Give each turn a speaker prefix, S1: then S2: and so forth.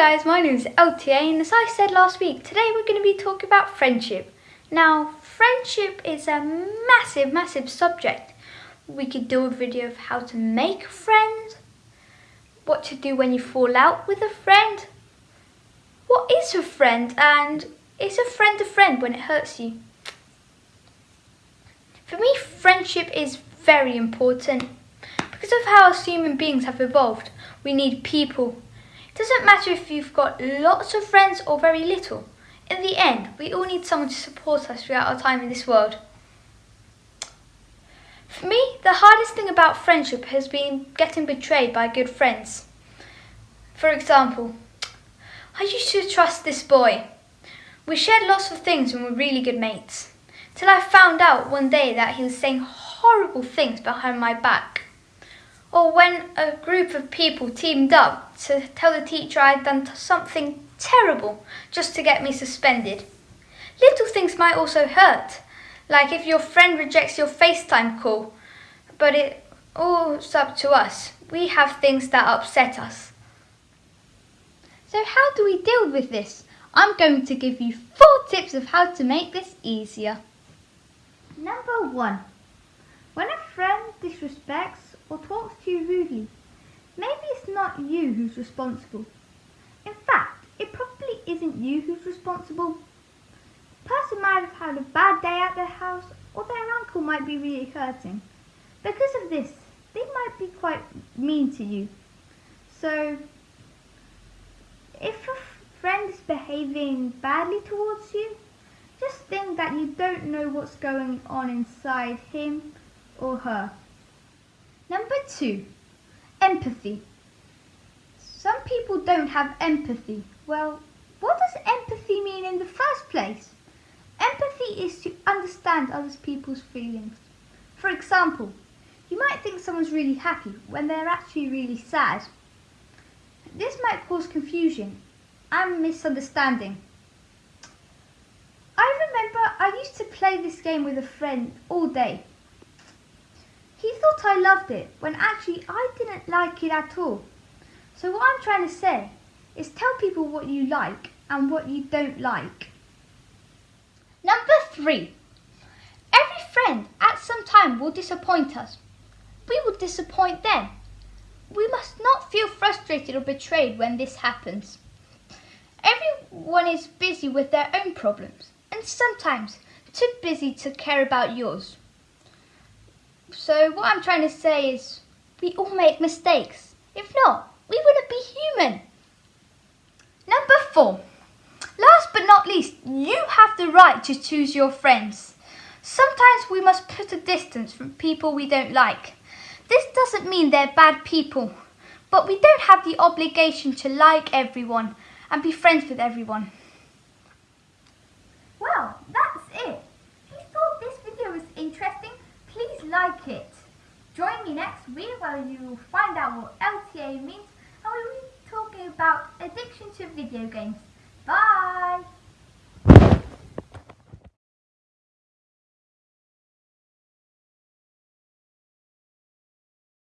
S1: guys, my name is LTA and as I said last week, today we're going to be talking about friendship. Now, friendship is a massive, massive subject. We could do a video of how to make friends, what to do when you fall out with a friend, what is a friend and is a friend a friend when it hurts you? For me, friendship is very important. Because of how us human beings have evolved, we need people it doesn't matter if you've got lots of friends or very little. In the end, we all need someone to support us throughout our time in this world. For me, the hardest thing about friendship has been getting betrayed by good friends. For example, I used to trust this boy. We shared lots of things and were really good mates. Till I found out one day that he was saying horrible things behind my back or when a group of people teamed up to tell the teacher I had done something terrible just to get me suspended. Little things might also hurt, like if your friend rejects your FaceTime call, but it all's up to us. We have things that upset us.
S2: So how do we deal with this? I'm going to give you four tips of how to make this easier. Number one, when a friend disrespects or talks to you rudely, maybe it's not you who's responsible. In fact, it probably isn't you who's responsible. The person might have had a bad day at their house or their uncle might be really hurting. Because of this, they might be quite mean to you. So, if a friend is behaving badly towards you, just think that you don't know what's going on inside him or her. Number two, empathy. Some people don't have empathy. Well, what does empathy mean in the first place? Empathy is to understand other people's feelings. For example, you might think someone's really happy when they're actually really sad. This might cause confusion and misunderstanding. I remember I used to play this game with a friend all day. He thought I loved it when actually I didn't like it at all. So what I'm trying to say is tell people what you like and what you don't like.
S1: Number three. Every friend at some time will disappoint us. We will disappoint them. We must not feel frustrated or betrayed when this happens. Everyone is busy with their own problems and sometimes too busy to care about yours. So what I'm trying to say is we all make mistakes. If not, we wouldn't be human. Number four. Last but not least, you have the right to choose your friends. Sometimes we must put a distance from people we don't like. This doesn't mean they're bad people, but we don't have the obligation to like everyone and be friends with everyone.
S2: Well, that's it. If you thought this video was interesting, like it. Join me next week where you find out what LTA means and we will be talking about addiction to video games. Bye!